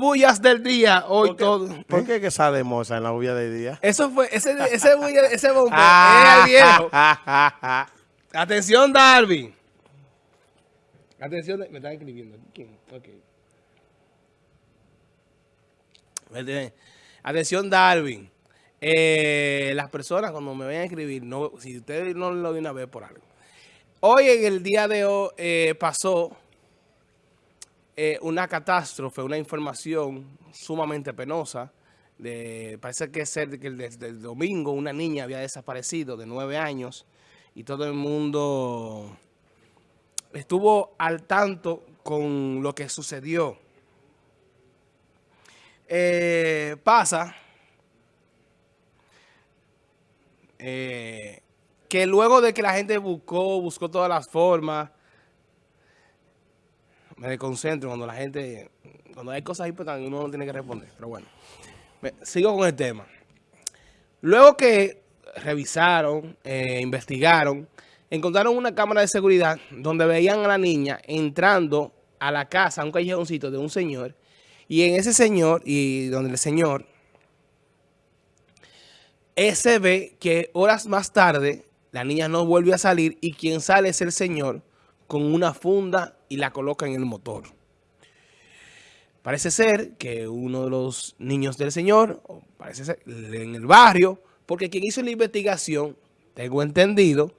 bullas del día, hoy todo. ¿Por qué que sale moza en la bulla del día? Eso fue, ese, ese, bulla, ese bombo es el viejo. Atención, Darwin. Atención, me están escribiendo. ¿Quién? Ok. Atención, Darwin. Eh, las personas cuando me vayan a escribir, no, si ustedes no lo de una vez por algo. Hoy en el día de hoy eh, pasó eh, una catástrofe, una información sumamente penosa. De, parece que es que desde el domingo una niña había desaparecido de nueve años y todo el mundo estuvo al tanto con lo que sucedió. Eh, pasa eh, que luego de que la gente buscó, buscó todas las formas, me desconcentro cuando la gente, cuando hay cosas importantes uno no tiene que responder. Pero bueno, sigo con el tema. Luego que revisaron, eh, investigaron, encontraron una cámara de seguridad donde veían a la niña entrando a la casa, a un callejoncito de un señor, y en ese señor, y donde el señor, se ve que horas más tarde la niña no vuelve a salir y quien sale es el señor con una funda y la coloca en el motor. Parece ser que uno de los niños del señor, parece ser en el barrio, porque quien hizo la investigación, tengo entendido,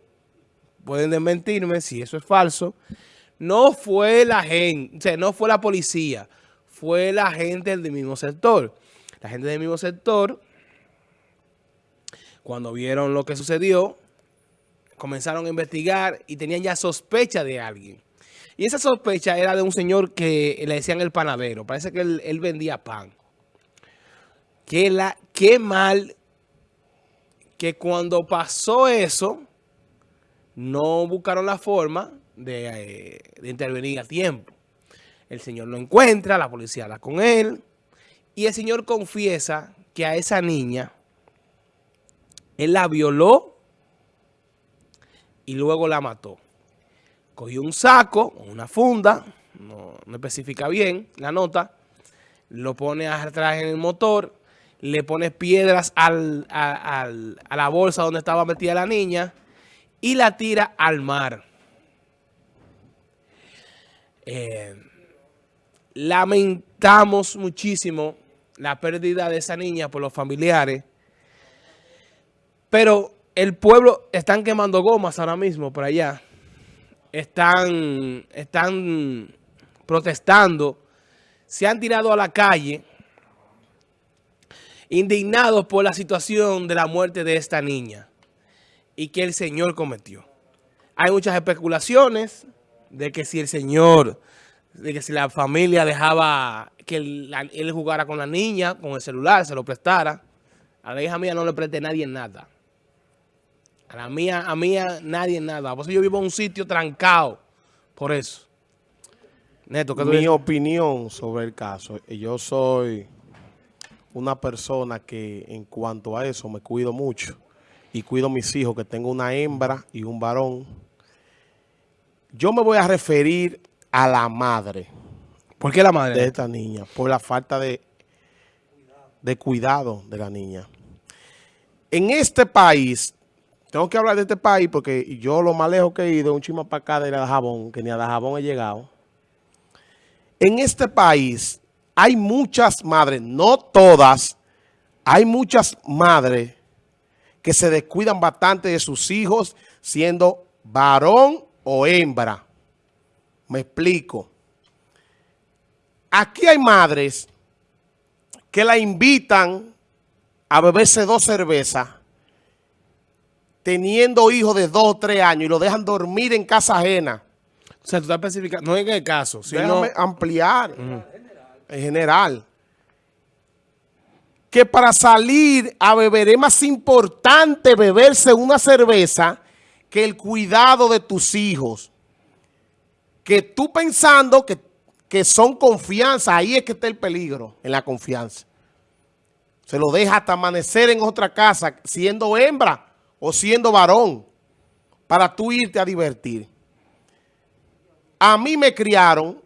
pueden desmentirme si eso es falso, no fue la gente, o sea, no fue la policía, fue la gente del mismo sector. La gente del mismo sector, cuando vieron lo que sucedió, comenzaron a investigar y tenían ya sospecha de alguien. Y esa sospecha era de un señor que le decían el panadero. Parece que él, vendía pan. Qué, la, qué mal que cuando pasó eso, no buscaron la forma de, eh, de intervenir a tiempo. El señor lo encuentra, la policía habla con él. Y el señor confiesa que a esa niña, él la violó y luego la mató. Cogió un saco, una funda, no, especifica bien la nota, lo pone atrás en el motor, le pone piedras a la bolsa donde estaba metida la niña y la tira al mar. Eh, lamentamos muchísimo la pérdida de esa niña por los familiares, pero el pueblo están quemando gomas ahora mismo por allá. Están, están protestando. Se han tirado a la calle indignados por la situación de la muerte de esta niña y que el Señor cometió. Hay muchas especulaciones de que si el Señor, de que si la familia dejaba que él, él jugara con la niña, con el celular, se lo prestara. A la hija mía no le preste nadie nada. A la mía, a mía nadie nada. Por eso yo vivo en un sitio trancado. Por eso. Neto, ¿qué Mi opinión sobre el caso. Yo soy una persona que en cuanto a eso me cuido mucho. Y cuido a mis hijos, que tengo una hembra y un varón. Yo me voy a referir a la madre. ¿Por qué la madre? De esta niña. Por la falta de, de cuidado de la niña. En este país tengo que hablar de este país porque yo lo más lejos que he ido, un chima para acá de la Jabón, que ni a la Jabón he llegado. En este país hay muchas madres, no todas, hay muchas madres que se descuidan bastante de sus hijos siendo varón o hembra. Me explico. Aquí hay madres que la invitan a beberse dos cervezas teniendo hijos de dos o tres años y lo dejan dormir en casa ajena. O sea, tú estás especificando, no en el caso, sino... Déjame ampliar, en general. Que para salir a beber es más importante beberse una cerveza que el cuidado de tus hijos. Que tú pensando que, que son confianza, ahí es que está el peligro, en la confianza. Se lo deja hasta amanecer en otra casa, siendo hembra o siendo varón para tú irte a divertir. A mí me criaron,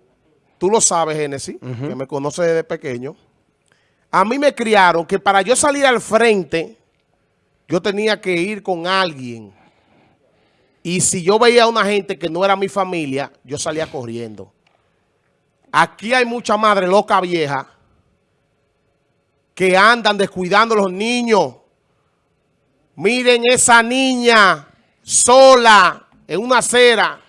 tú lo sabes, Génesis, que me conoce desde pequeño. A mí me criaron que para yo salir al frente, yo tenía que ir con alguien. Y si yo veía a una gente que no era mi familia, yo salía corriendo. Aquí hay mucha madre loca vieja que andan descuidando a los niños. Miren esa niña sola en una acera.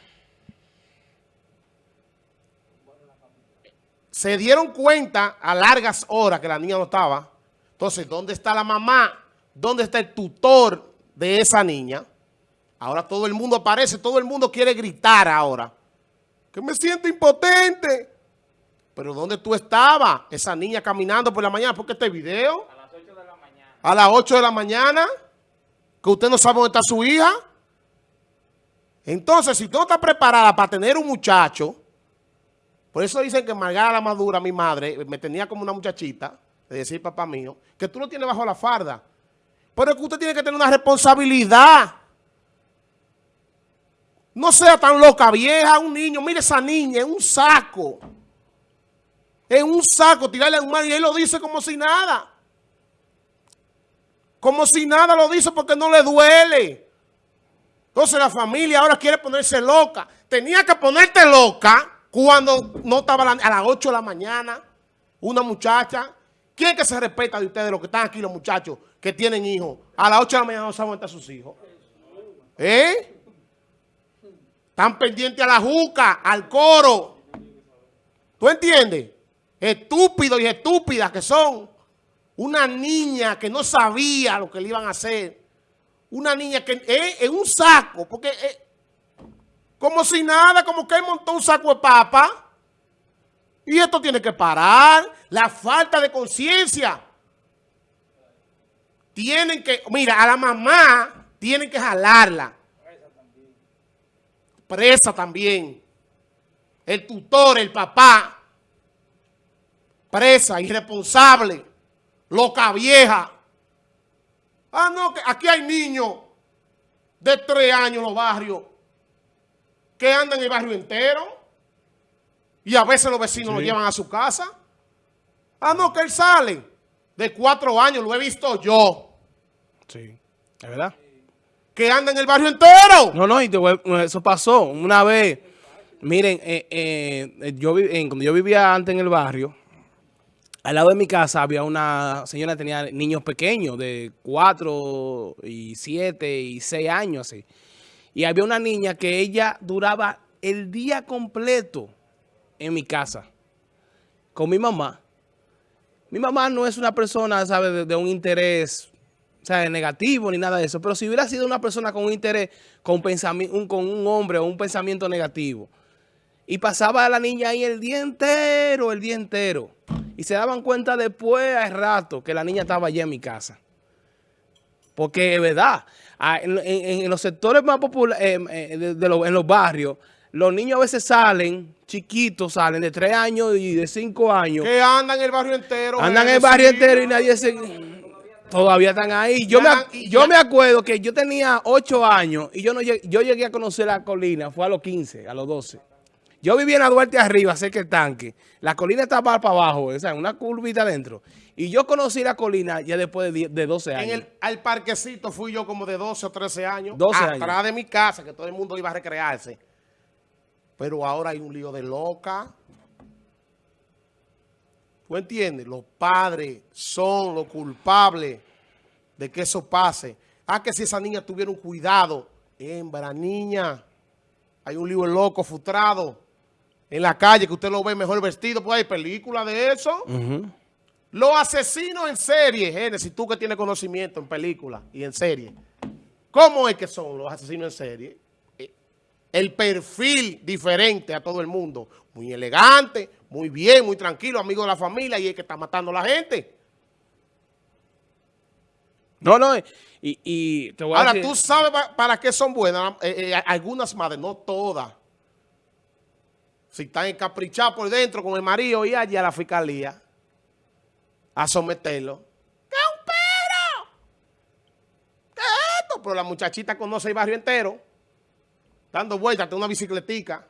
Se dieron cuenta a largas horas que la niña no estaba. Entonces, ¿dónde está la mamá? ¿Dónde está el tutor de esa niña? Ahora todo el mundo aparece, todo el mundo quiere gritar ahora. Que me siento impotente. Pero ¿dónde tú estabas? Esa niña caminando por la mañana. ¿Por qué este video? A las 8 de la mañana. A las 8 de la mañana. Que usted no sabe dónde está su hija. Entonces, si tú no estás preparada para tener un muchacho, por eso dicen que Margarita la Madura, mi madre, me tenía como una muchachita, de decir papá mío, que tú lo tienes bajo la farda. Pero es que usted tiene que tener una responsabilidad. No sea tan loca vieja, un niño, mire esa niña, en un saco. En un saco, tirarle a un mar y él lo dice como si nada. Como si nada lo dice porque no le duele. Entonces la familia ahora quiere ponerse loca. Tenía que ponerte loca cuando no estaba a las 8 de la mañana una muchacha. ¿Quién que se respeta de ustedes, los que están aquí, los muchachos que tienen hijos? A las 8 de la mañana no saben están sus hijos. ¿Eh? Están pendientes a la juca, al coro. ¿Tú entiendes? Estúpidos y estúpidas que son. Una niña que no sabía lo que le iban a hacer una niña que eh, en un saco, porque eh, como si nada, como que montó un saco de papa. Y esto tiene que parar. La falta de conciencia. Tienen que, mira, a la mamá tienen que jalarla. Presa también. El tutor, el papá. Presa, irresponsable. Loca vieja. Ah, no, que aquí hay niños de tres años en los barrios que andan en el barrio entero y a veces los vecinos lo llevan a su casa. Ah, no, que él sale de cuatro años, lo he visto yo. Sí, es verdad. Que anda en el barrio entero. No, no, y eso pasó una vez. Miren, eh, eh, yo, cuando yo vivía antes en el barrio, al lado de mi casa había una señora que tenía niños pequeños de 4 y 7 y 6 años así. Y había una niña que ella duraba el día completo en mi casa con mi mamá. Mi mamá no es una persona, ¿sabe?, de, un interés ¿sabe? negativo ni nada de eso. Pero si hubiera sido una persona con un interés, con, un, con un hombre o un pensamiento negativo, y pasaba a la niña ahí el día entero, el día entero. Y se daban cuenta después, al rato, que la niña estaba allí en mi casa. Porque es verdad, en, los sectores más populares, eh, eh, de, en los barrios, los niños a veces salen, chiquitos salen, de tres años y de cinco años. Que andan en el barrio entero. Andan en el barrio entero y nadie se... Todavía están ahí. Yo, me, yo me acuerdo que yo tenía ocho años y yo, no yo llegué a conocer la colina, fue a los 15, a los 12. Yo vivía en la Duarte arriba, cerca del tanque. La colina estaba para abajo, o sea, una curvita adentro. Y yo conocí la colina ya después de, 12 años. En el al parquecito fui yo como de 12 o 13 años. 12 atrás de mi casa, que todo el mundo iba a recrearse. Pero ahora hay un lío de loca. ¿Tú entiendes? Los padres son los culpables de que eso pase. Ah, que si esa niña tuviera un cuidado. Hembra, niña. Hay un lío loco, frustrado en la calle, que usted lo ve mejor vestido, pues hay películas de eso. Los asesinos en serie, Génesis, tú que tienes conocimiento en películas y en serie. ¿Cómo es que son los asesinos en serie? Eh, el perfil diferente a todo el mundo. Muy elegante, muy bien, muy tranquilo, amigo de la familia y es que está matando a la gente. No, no, y, te voy a Ahora, tú sabes para, qué son buenas eh, eh, algunas madres, no todas. Si están encaprichados por dentro con el marido y allí a la fiscalía a someterlo. ¿Qué es un perro? ¿Qué es esto? Pero la muchachita conoce el barrio entero. Dando vueltas, tiene una bicicletica.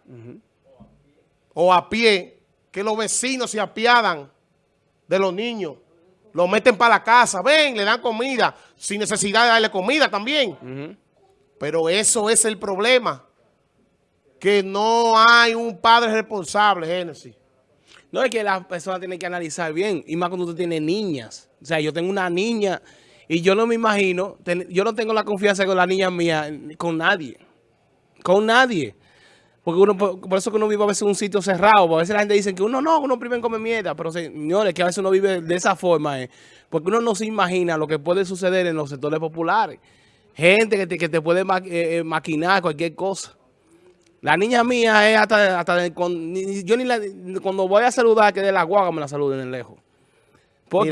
O a pie. que los vecinos se apiadan de los niños. Los meten para la casa, ven, le dan comida, sin necesidad de darle comida también. Pero eso es el problema, que no hay un padre responsable, Génesis. No, es que la persona tiene que analizar bien, y más cuando tú tienes niñas. O sea, yo tengo una niña y yo no me imagino, yo no tengo la confianza con la niña mía, con nadie. Con nadie. Porque uno, por, eso que uno vive a veces en un sitio cerrado. A veces la gente dice que uno no, uno primero come mierda. Pero señores, que a veces uno vive de esa forma. Eh, porque uno no se imagina lo que puede suceder en los sectores populares. Gente que te, que te puede eh, eh, maquinar cualquier cosa. La niña mía es hasta, hasta yo ni la, cuando voy a saludar que de la guagua me la saluden en lejos. ¿Por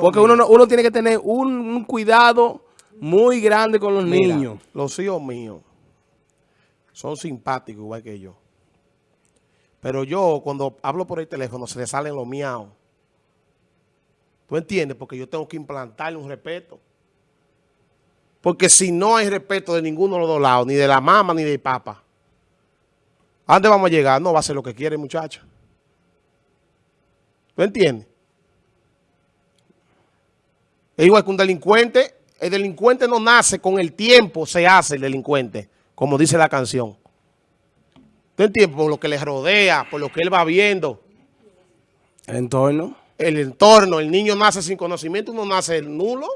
Porque uno, uno tiene que tener un, cuidado muy grande con los niños. Los hijos míos son simpáticos igual que yo. Pero yo, cuando hablo por el teléfono, se le salen los miaos. ¿Tú entiendes? Porque yo tengo que implantarle un respeto. Porque si no hay respeto de ninguno de los dos lados, ni de la mamá ni del papá, ¿a dónde vamos a llegar? No va a ser lo que quiere, muchacha. ¿Tú entiendes? Es igual que un delincuente. El delincuente no nace con el tiempo, se hace el delincuente como dice la canción. ¿Tú entiendes? Por lo que le rodea, por lo que él va viendo. El entorno. El entorno. El niño nace sin conocimiento, no nace nulo.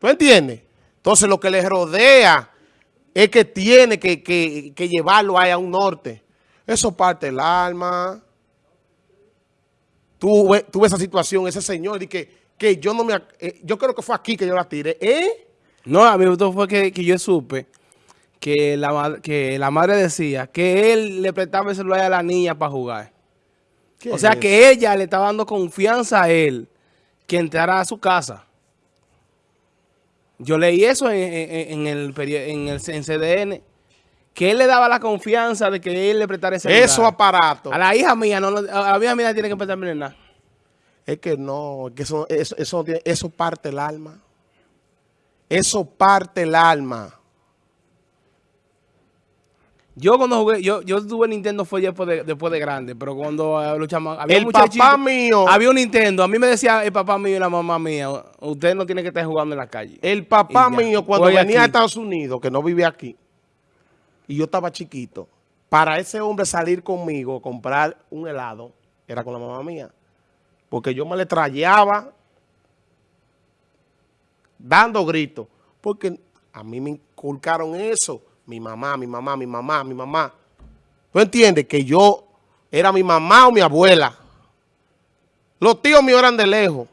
¿Tú entiendes? Entonces lo que le rodea es que tiene que, llevarlo ahí a un norte. Eso parte el alma. Tú, ves esa situación, ese señor, y que, que yo no me... Eh, yo creo que fue aquí que yo la tiré. ¿Eh? No, a mí me fue que, yo supe que la, que la madre decía que él le prestaba el celular a la niña para jugar. O sea, que ella le estaba dando confianza a él que entrara a su casa. Yo leí eso en, el, en el CDN, que él le daba la confianza de que él le prestara ese. Eso aparato. A la hija mía, no, a la hija mía tiene que prestarme nada. Es que no, que eso, eso, eso, eso parte el alma. Eso parte el alma. Yo cuando jugué, yo, yo tuve Nintendo fue después de, después de grande, pero cuando uh, luchamos, había el papá mío. Había un Nintendo, a mí me decía el papá mío y la mamá mía, usted no tiene que estar jugando en la calle. El papá mío cuando venía a Estados Unidos, que no vivía aquí, y yo estaba chiquito, para ese hombre salir conmigo, a comprar un helado, era con la mamá mía. Porque yo me le trayaba dando gritos, porque a mí me inculcaron eso, mi mamá, mi mamá, mi mamá, mi mamá. ¿Tú entiendes? Que yo era mi mamá o mi abuela. Los tíos míos eran de lejos.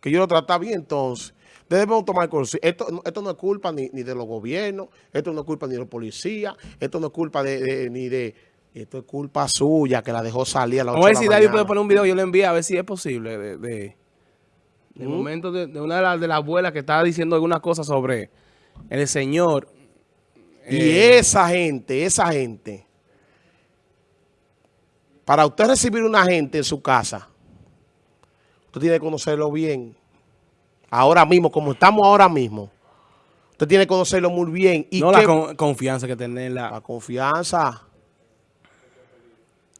Que yo lo trataba bien, entonces. Debemos tomar conciencia. Esto, esto no es culpa ni, de los gobiernos, esto no es culpa ni de los policías, esto no es culpa de, ni de... Esto es culpa suya que la dejó salir a la 8 Vamos a ver si David puede poner un video, yo le envío a ver si es posible de el momento de, una de las abuelas que estaba diciendo algunas cosas sobre el Señor. Y eh, esa gente, esa gente, para usted recibir una gente en su casa, usted tiene que conocerlo bien. Ahora mismo, como estamos ahora mismo, usted tiene que conocerlo muy bien. Y no la confianza que tenerla. La confianza.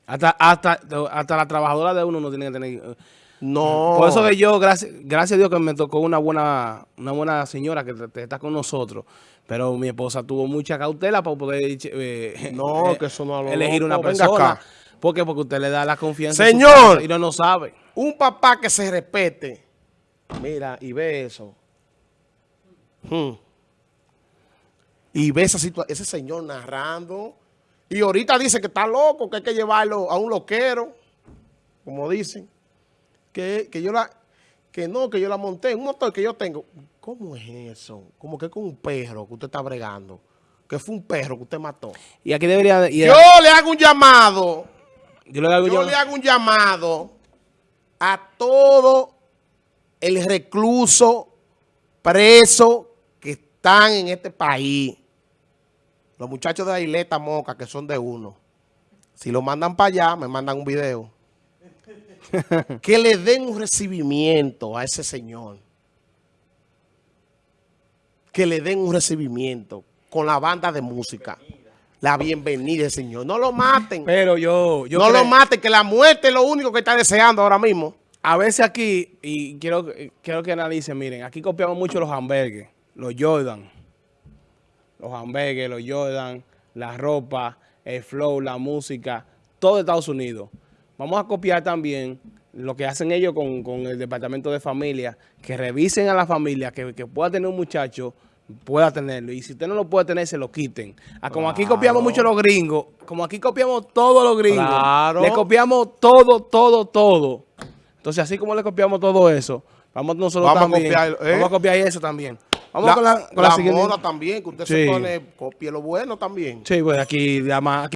Hasta, hasta, hasta la trabajadora de uno no tiene que tener... No. Por eso que yo, gracias, gracias a Dios que me tocó una buena, una buena señora que está con nosotros. Pero mi esposa tuvo mucha cautela para poder eh, no, que eso no elegir una persona. ¿Por qué? Porque usted le da la confianza Señor, y no lo sabe. Un papá que se respete. Mira, y ve eso. Hmm. Y ve esa situación, ese señor narrando. Y ahorita dice que está loco, que hay que llevarlo a un loquero, como dicen que, yo la, que no, que yo la monté, un motor que yo tengo. ¿Cómo es eso? Como que con un perro que usted está bregando. Que fue un perro que usted mató. Y aquí debería... yo le hago un llamado. Yo, le hago, yo le hago un llamado a todo el recluso preso que están en este país. Los muchachos de la isleta Moca, que son de uno. Si lo mandan para allá, me mandan un video. que le den un recibimiento a ese señor. Que le den un recibimiento con la banda de música. la bienvenida, Señor. No lo maten. Pero yo... yo no creo- lo maten, que la muerte es lo único que está deseando ahora mismo. A veces aquí, y quiero, quiero que analicen, miren, aquí copiamos mucho los hamburgues, los Jordan. Los hamburgues, los Jordan, la ropa, el flow, la música, todo de Estados Unidos. Vamos a copiar también lo que hacen ellos con, con el departamento de familia, que revisen a la familia, que, que pueda tener un muchacho, pueda tenerlo. Y si usted no lo puede tener, se lo quiten. Ah, como aquí copiamos mucho los gringos, como aquí copiamos todos los gringos, Claro. le copiamos todo, todo, todo. Entonces, así como le copiamos todo eso, vamos nosotros Vamos a también. copiar, ¿eh? Vamos a copiar eso también. Vamos la, con la, con la la siguiente. moda también, que usted Sí. se pone, copie lo bueno también. Sí, pues aquí, además,